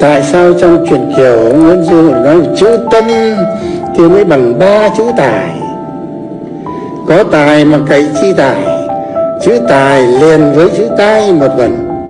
tại sao trong truyền kiều nguyễn du nói chữ tâm thì mới bằng ba chữ tài? Có tài mà cậy chi tài, chữ tài liền với chữ tai một vần